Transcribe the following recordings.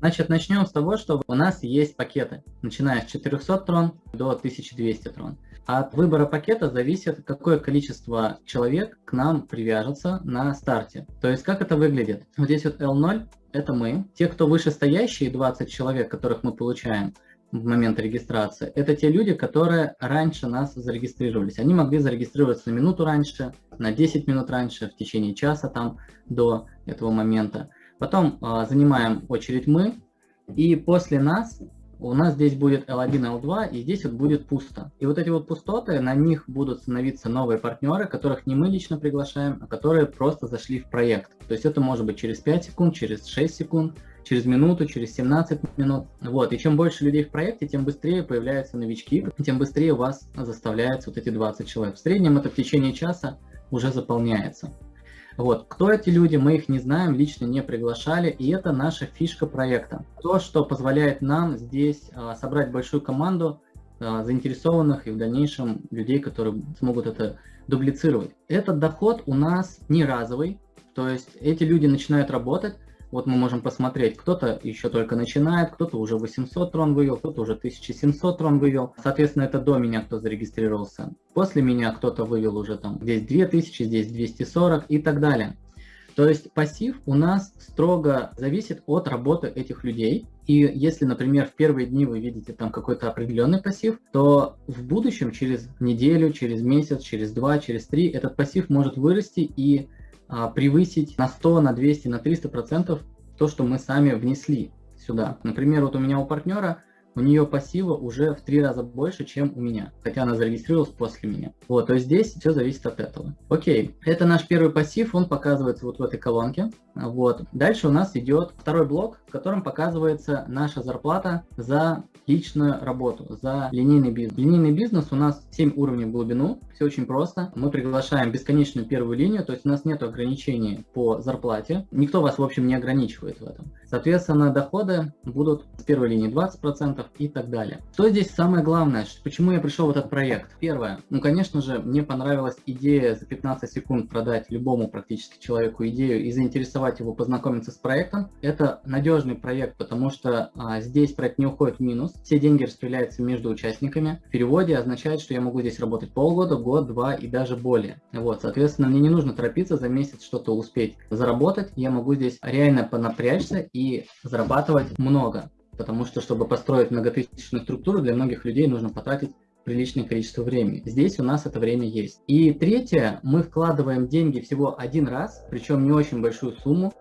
Значит, начнем с того, что у нас есть пакеты, начиная с 400 трон до 1200 трон. От выбора пакета зависит, какое количество человек к нам привяжется на старте. То есть, как это выглядит? Вот здесь вот L0 – это мы. Те, кто вышестоящие, 20 человек, которых мы получаем, в момент регистрации, это те люди, которые раньше нас зарегистрировались. Они могли зарегистрироваться на минуту раньше, на 10 минут раньше, в течение часа там до этого момента. Потом э, занимаем очередь мы, и после нас у нас здесь будет L1, L2, и здесь вот будет пусто. И вот эти вот пустоты, на них будут становиться новые партнеры, которых не мы лично приглашаем, а которые просто зашли в проект. То есть это может быть через 5 секунд, через 6 секунд, через минуту, через 17 минут. Вот, и чем больше людей в проекте, тем быстрее появляются новички, тем быстрее вас заставляется вот эти 20 человек. В среднем это в течение часа уже заполняется. Вот, кто эти люди, мы их не знаем, лично не приглашали, и это наша фишка проекта. То, что позволяет нам здесь а, собрать большую команду а, заинтересованных и в дальнейшем людей, которые смогут это дублицировать. Этот доход у нас не разовый, то есть эти люди начинают работать, вот мы можем посмотреть, кто-то еще только начинает, кто-то уже 800 трон вывел, кто-то уже 1700 трон вывел. Соответственно, это до меня кто зарегистрировался. После меня кто-то вывел уже там здесь 2000, здесь 240 и так далее. То есть пассив у нас строго зависит от работы этих людей. И если, например, в первые дни вы видите там какой-то определенный пассив, то в будущем, через неделю, через месяц, через два, через три, этот пассив может вырасти и превысить на 100, на 200, на 300 процентов то, что мы сами внесли сюда. Например, вот у меня у партнера у нее пассива уже в три раза больше, чем у меня, хотя она зарегистрировалась после меня. Вот, то есть здесь все зависит от этого. Окей, это наш первый пассив, он показывается вот в этой колонке. Вот. Дальше у нас идет второй блок, в котором показывается наша зарплата за личную работу, за линейный бизнес. Линейный бизнес у нас 7 уровней в глубину, все очень просто. Мы приглашаем бесконечную первую линию, то есть у нас нет ограничений по зарплате. Никто вас, в общем, не ограничивает в этом. Соответственно, доходы будут с первой линии 20% и так далее. Что здесь самое главное? Почему я пришел в этот проект? Первое. Ну, конечно же, мне понравилась идея за 15 секунд продать любому практически человеку идею и заинтересовать его познакомиться с проектом. Это надежный проект, потому что а, здесь проект не уходит в минус. Все деньги распределяются между участниками. В переводе означает, что я могу здесь работать полгода, год, два и даже более. Вот, соответственно, мне не нужно торопиться за месяц что-то успеть заработать. Я могу здесь реально понапрячься и зарабатывать много. Потому что, чтобы построить многотысячную структуру, для многих людей нужно потратить приличное количество времени. Здесь у нас это время есть. И третье, мы вкладываем деньги всего один раз, причем не очень большую сумму,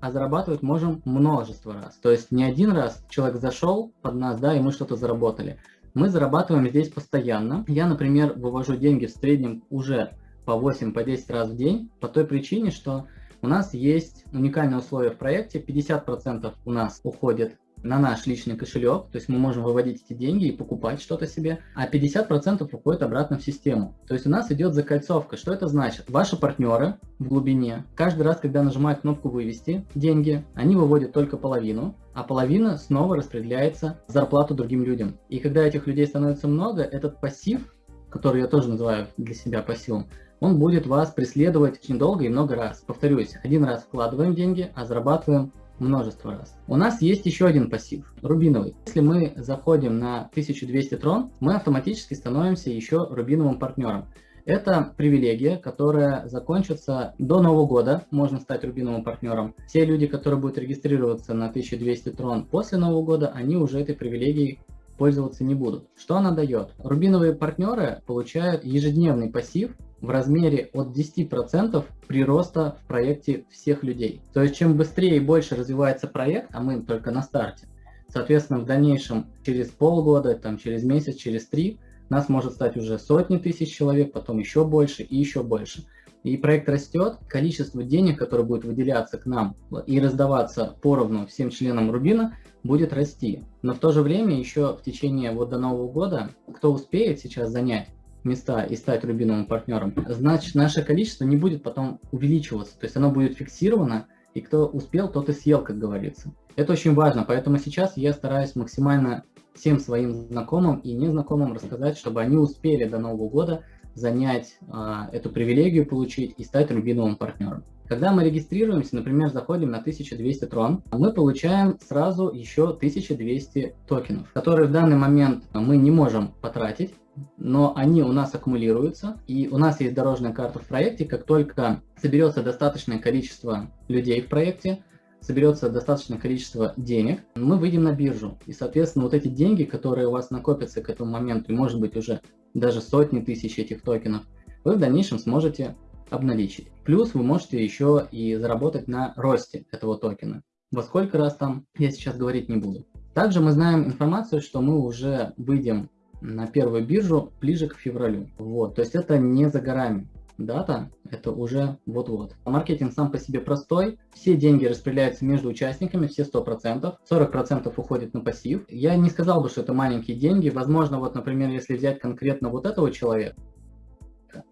а зарабатывать можем множество раз. То есть не один раз человек зашел под нас, да, и мы что-то заработали. Мы зарабатываем здесь постоянно. Я, например, вывожу деньги в среднем уже по 8-10 по раз в день, по той причине, что у нас есть уникальное условие в проекте, 50% у нас уходит на наш личный кошелек, то есть мы можем выводить эти деньги и покупать что-то себе, а 50% уходит обратно в систему. То есть у нас идет закольцовка. Что это значит? Ваши партнеры в глубине, каждый раз, когда нажимают кнопку «Вывести деньги», они выводят только половину, а половина снова распределяется в зарплату другим людям. И когда этих людей становится много, этот пассив, который я тоже называю для себя пассивом, он будет вас преследовать очень долго и много раз. Повторюсь, один раз вкладываем деньги, а зарабатываем множество раз. У нас есть еще один пассив, рубиновый. Если мы заходим на 1200 трон, мы автоматически становимся еще рубиновым партнером. Это привилегия, которая закончится до Нового года, можно стать рубиновым партнером. Все люди, которые будут регистрироваться на 1200 трон после Нового года, они уже этой привилегией пользоваться не будут. Что она дает? Рубиновые партнеры получают ежедневный пассив в размере от 10% прироста в проекте всех людей. То есть чем быстрее и больше развивается проект, а мы только на старте, соответственно в дальнейшем через полгода, там, через месяц, через три, нас может стать уже сотни тысяч человек, потом еще больше и еще больше. И проект растет, количество денег, которое будет выделяться к нам и раздаваться поровну всем членам Рубина, будет расти. Но в то же время еще в течение вот до Нового года, кто успеет сейчас занять места и стать рубиновым партнером, значит наше количество не будет потом увеличиваться. То есть оно будет фиксировано, и кто успел, тот и съел, как говорится. Это очень важно, поэтому сейчас я стараюсь максимально всем своим знакомым и незнакомым рассказать, чтобы они успели до Нового года занять э, эту привилегию, получить и стать рубиновым партнером. Когда мы регистрируемся, например, заходим на 1200 трон, мы получаем сразу еще 1200 токенов, которые в данный момент мы не можем потратить, но они у нас аккумулируются, и у нас есть дорожная карта в проекте, как только соберется достаточное количество людей в проекте, соберется достаточное количество денег, мы выйдем на биржу. И, соответственно, вот эти деньги, которые у вас накопятся к этому моменту, и может быть уже даже сотни тысяч этих токенов, вы в дальнейшем сможете обналичить. Плюс вы можете еще и заработать на росте этого токена. Во сколько раз там, я сейчас говорить не буду. Также мы знаем информацию, что мы уже выйдем на первую биржу ближе к февралю. Вот, то есть это не за горами. Дата это уже вот-вот. Маркетинг сам по себе простой. Все деньги распределяются между участниками, все 100%. 40% уходит на пассив. Я не сказал бы, что это маленькие деньги. Возможно, вот, например, если взять конкретно вот этого человека,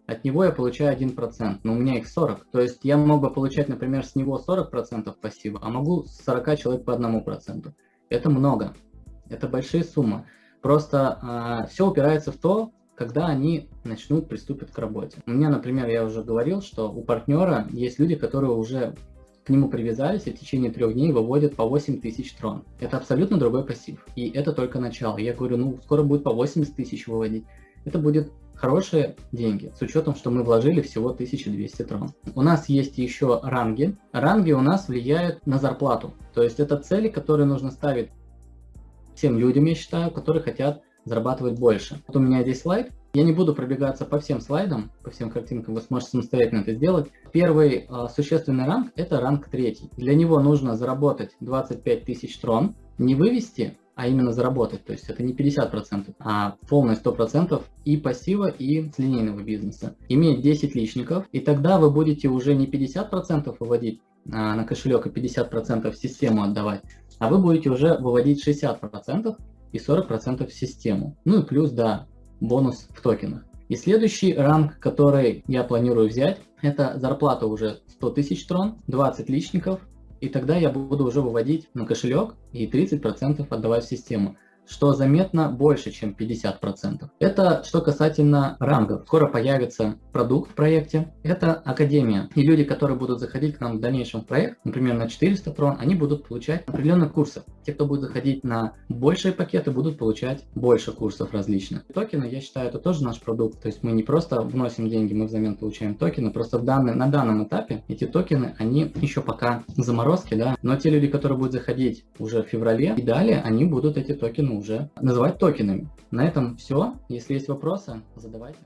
от него я получаю 1%, но у меня их 40. То есть я мог бы получать, например, с него 40% пассива, а могу с 40 человек по 1%. Это много. Это большие суммы. Просто э, а, все упирается в то, когда они начнут приступить к работе. У меня, например, я уже говорил, что у партнера есть люди, которые уже к нему привязались и в течение трех дней выводят по 8 тысяч трон. Это абсолютно другой пассив. И это только начало. Я говорю, ну, скоро будет по 80 тысяч выводить. Это будет хорошие деньги, с учетом, что мы вложили всего 1200 трон. У нас есть еще ранги. Ранги у нас влияют на зарплату. То есть это цели, которые нужно ставить всем людям, я считаю, которые хотят зарабатывать больше. Вот у меня здесь слайд. Я не буду пробегаться по всем слайдам, по всем картинкам, вы сможете самостоятельно это сделать. Первый э, существенный ранг – это ранг третий. Для него нужно заработать 25 тысяч трон, не вывести, а именно заработать. То есть это не 50%, а полное 100% и пассива, и с линейного бизнеса. Иметь 10 личников, и тогда вы будете уже не 50% выводить а, на кошелек и 50% в систему отдавать, а вы будете уже выводить 60% и 40% в систему. Ну и плюс, да, бонус в токенах. И следующий ранг, который я планирую взять, это зарплата уже 100 тысяч трон, 20 личников, и тогда я буду уже выводить на кошелек и 30% отдавать в систему что заметно больше, чем 50%. Это что касательно рангов. Скоро появится продукт в проекте. Это Академия. И люди, которые будут заходить к нам в дальнейшем в проект, например, на 400 трон, они будут получать определенные курсы. Те, кто будет заходить на большие пакеты, будут получать больше курсов различных. Токены, я считаю, это тоже наш продукт. То есть мы не просто вносим деньги, мы взамен получаем токены. Просто в данный, на данном этапе эти токены, они еще пока заморозки, да. Но те люди, которые будут заходить уже в феврале и далее, они будут эти токены уже называть токенами. На этом все. Если есть вопросы, задавайте.